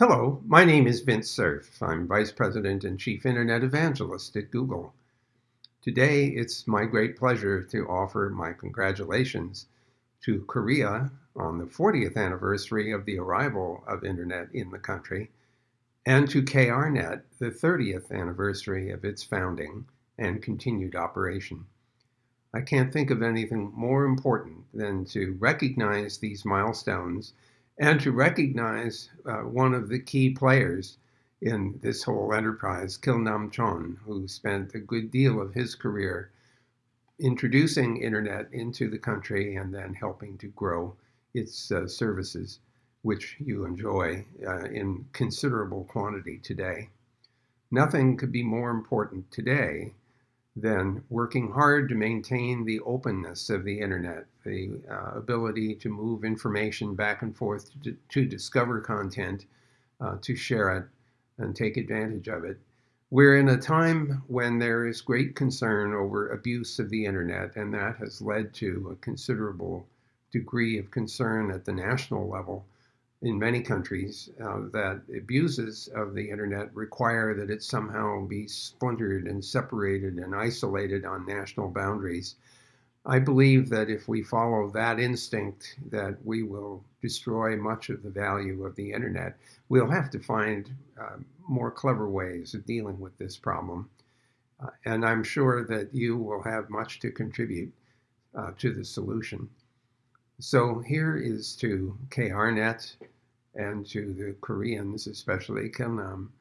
Hello, my name is Vint Cerf. I'm Vice President and Chief Internet Evangelist at Google. Today, it's my great pleasure to offer my congratulations to Korea on the 40th anniversary of the arrival of Internet in the country, and to KRNet, the 30th anniversary of its founding and continued operation. I can't think of anything more important than to recognize these milestones and to recognize uh, one of the key players in this whole enterprise, Kil Nam Chon, who spent a good deal of his career introducing internet into the country and then helping to grow its uh, services, which you enjoy uh, in considerable quantity today. Nothing could be more important today than working hard to maintain the openness of the internet, the uh, ability to move information back and forth, to, to discover content, uh, to share it, and take advantage of it. We're in a time when there is great concern over abuse of the internet, and that has led to a considerable degree of concern at the national level in many countries uh, that abuses of the internet require that it somehow be splintered and separated and isolated on national boundaries. I believe that if we follow that instinct, that we will destroy much of the value of the internet. We'll have to find uh, more clever ways of dealing with this problem. Uh, and I'm sure that you will have much to contribute uh, to the solution. So here is to KRNet and to the Koreans, especially Kilnam, um,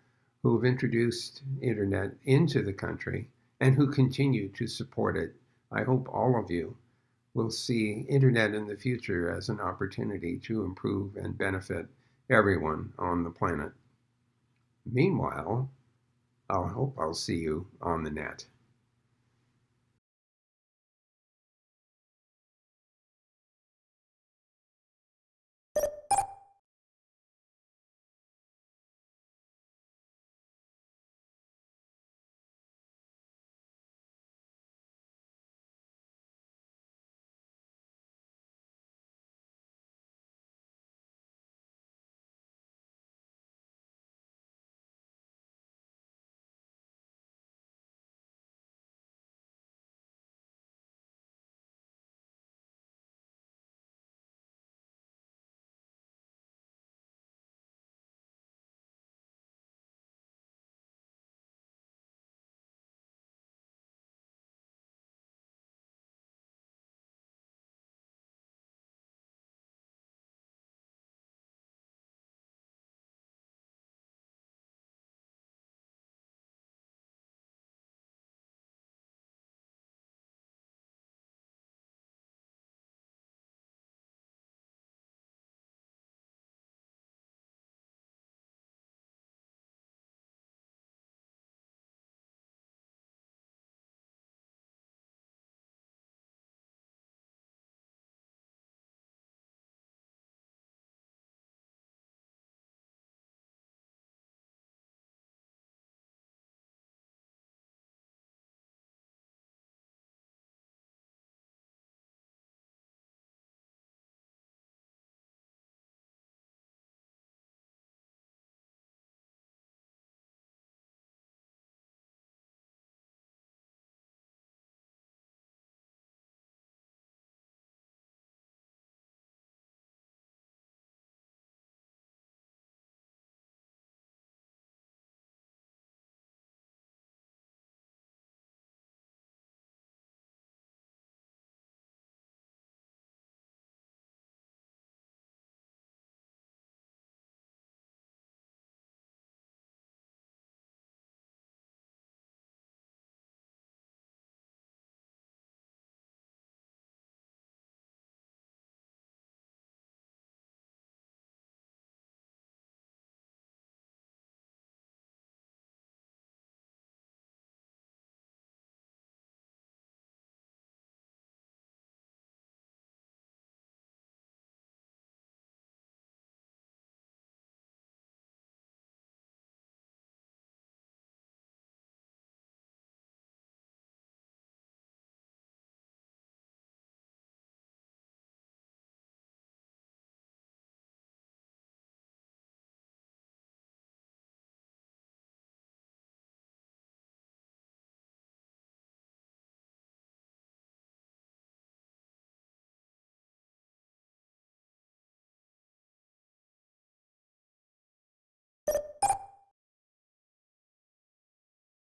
who have introduced internet into the country and who continue to support it. I hope all of you will see internet in the future as an opportunity to improve and benefit everyone on the planet. Meanwhile, I hope I'll see you on the net.